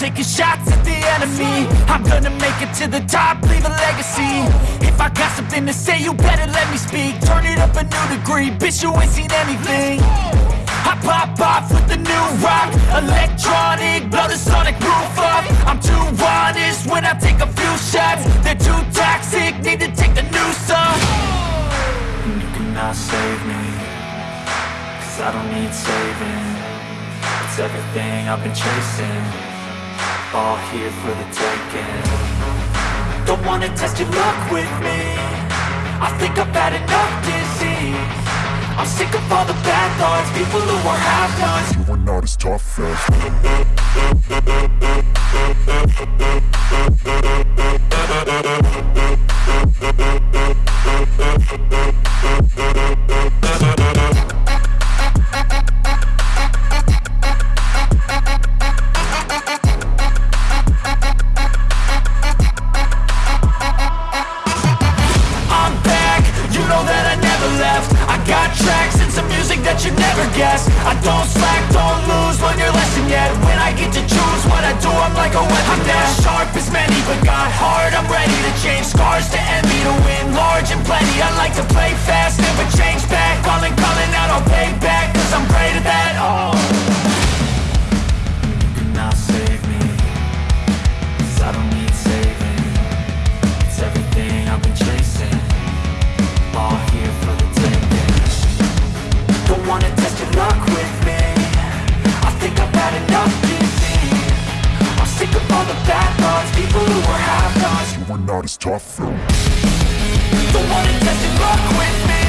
taking shots at the enemy. I'm gonna make it to the top, leave a legacy. If I got something to say, you better let me speak. Turn it up a new degree, bitch you ain't seen anything. I pop off with the new rock Electronic, blow the sonic roof up. I'm too honest when I take a few shots. They're too toxic, need to take the new And you cannot save me Cause I don't need saving. It's everything I've been chasing All here for the taking. Don't wanna test your luck with me. I think I've had enough disease. I'm sick of all the bad thoughts People who are half-nots You are not as tough as guess. I don't slack, don't lose, learn your lesson yet. When I get to choose what I do, I'm like a weapon I'm not sharp as many, but got heart I'm ready to change. Scars to envy To win. Large and plenty I like to play fast, never change back. Calling, calling out, I'll pay back. Cause I'm great are not as tough. Though wanna test your luck with me